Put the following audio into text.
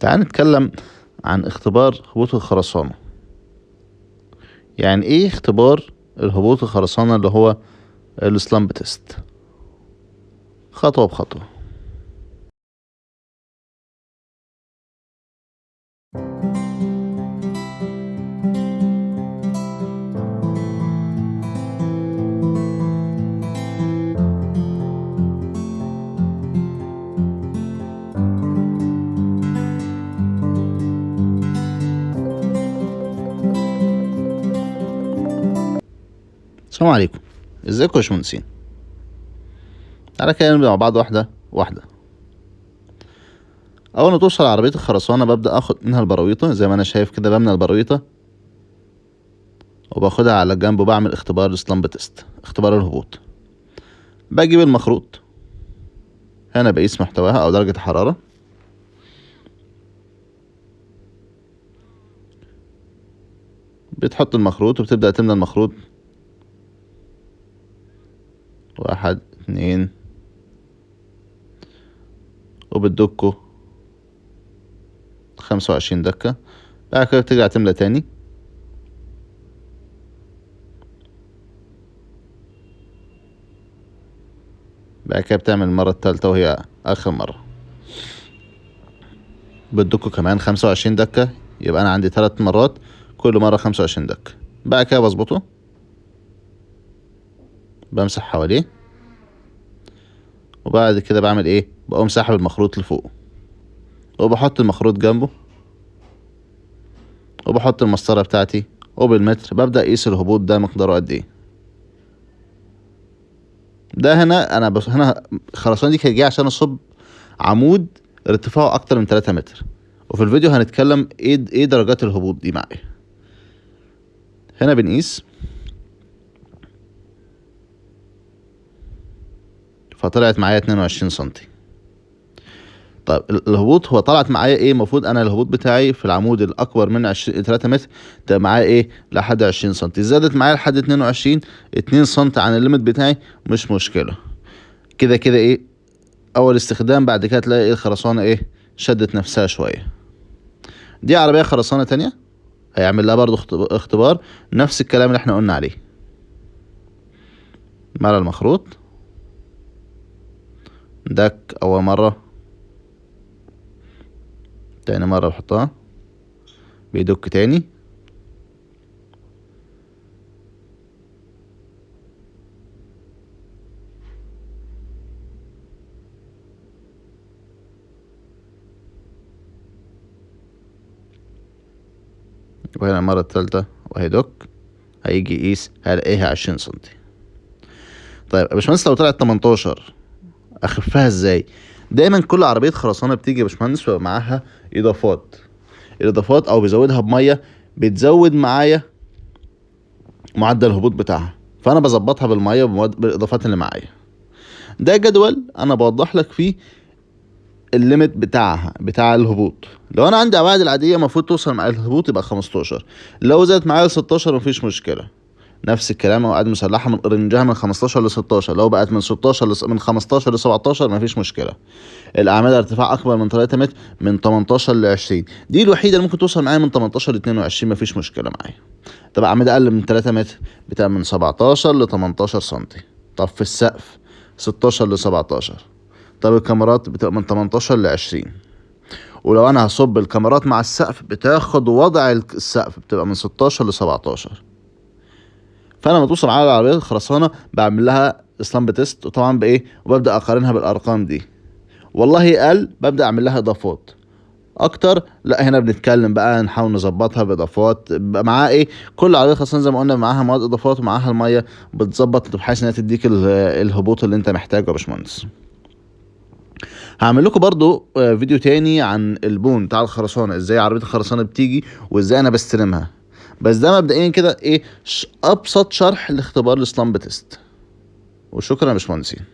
تعال نتكلم عن اختبار هبوط الخرسانة. يعني إيه اختبار الهبوط الخرسانة اللي هو السلامب تيست؟ خطوة بخطوة. السلام عليكم. ازيكم يا باشمهندسين؟ تعالى كده نبدأ مع بعض واحدة واحدة. أول ما توصل عربية الخرسانة ببدأ آخد منها البراويطة زي ما أنا شايف كده بمنى البراويطة. وباخدها على جنب وبعمل اختبار السلامب تيست اختبار الهبوط. بجيب المخروط. هنا بقيس محتواها أو درجة الحرارة. بتحط المخروط وبتبدأ تملى المخروط. واحد اتنين. وبتدكه خمسة وعشرين دكة. بعد كده بترجع تملى تاني. بعد كده بتعمل المرة التالتة وهي آخر مرة. بتدكه كمان خمسة وعشرين دكة. يبقى أنا عندي تلات مرات كل مرة خمسة وعشرين دكة. بعد كده بظبطه. بمسح حواليه. وبعد كده بعمل إيه؟ بقوم ساحب المخروط لفوق وبحط المخروط جنبه. وبحط المسطرة بتاعتي. وبالمتر ببدأ اقيس الهبوط ده مقداره قد إيه. ده هنا أنا بس هنا الخرسانة دي كانت جاية عشان أصب عمود ارتفاعه أكتر من تلاتة متر. وفي الفيديو هنتكلم إيه إيه درجات الهبوط دي معايا. هنا بنقيس. فطلعت معايا اتنين وعشرين سنتي. طيب الهبوط هو طلعت معايا إيه؟ المفروض أنا الهبوط بتاعي في العمود الأكبر من عشرين تلاتة متر تبقى معايا إيه؟ لحد عشرين سنتي. زادت معايا لحد اتنين وعشرين اتنين سنتي عن الليمت بتاعي مش مشكلة. كده كده إيه؟ أول استخدام بعد كده تلاقي إيه؟ الخرسانة إيه؟ شدت نفسها شوية. دي عربية خرسانة تانية هيعمل لها برضو اختبار نفس الكلام اللي إحنا قلنا عليه. ملى المخروط دك أول مرة. تاني مرة بحطها. بيدك تاني. وهنا المرة التالتة وهيدك هيجي يقيس هلاقيها عشرين سنتي. طيب يا باشمهندس لو طلعت تمنتاشر أخفها إزاي؟ دايما كل عربية خرسانة بتيجي يا باشمهندس بيبقى معاها إضافات. الإضافات أو بيزودها بمية بتزود معايا معدل الهبوط بتاعها. فأنا بظبطها بالمية بالإضافات اللي معايا. ده جدول أنا بوضح لك فيه الليميت بتاعها بتاع الهبوط. لو أنا عندي ابعاد العادية المفروض توصل معايا الهبوط يبقى 15 لو زادت معايا ل 16 مفيش مشكلة. نفس الكلام لو قاعد مسلحه من رنجها من 15 ل 16 لو بقت من 16 لس... من 15 ل 17 مفيش مشكلة. الاعمده ارتفاع أكبر من 3 متر من 18 ل 20 دي الوحيدة اللي ممكن توصل معايا من 18 ل 22 مفيش مشكلة معايا. طب اعمده أقل من 3 متر بتبقى من 17 ل 18 سم طب في السقف 16 ل 17 طب الكاميرات بتبقى من 18 ل 20 ولو أنا هصب الكاميرات مع السقف بتاخد وضع السقف بتبقى من 16 ل 17 فانا لما توصل معايا العربية الخرسانة بعمل لها اسلامب تيست وطبعا بإيه؟ وببدأ أقارنها بالأرقام دي. والله قل ببدأ أعمل لها إضافات. أكتر لا هنا بنتكلم بقى نحاول نظبطها بإضافات. معاها إيه؟ كل عربيه خاصه زي ما قلنا معاها مواد إضافات ومعاها المية. بتظبط بحيث إنها تديك الهبوط اللي أنت محتاجه يا باشمهندس. هعمل لكم برضو فيديو تاني عن البون بتاع الخرسانة. إزاي عربية الخرسانة بتيجي وإزاي أنا بستلمها. بس ده مبدئيا كده إيه أبسط شرح لاختبار ال slump test. وشكرا يا باشمهندسين.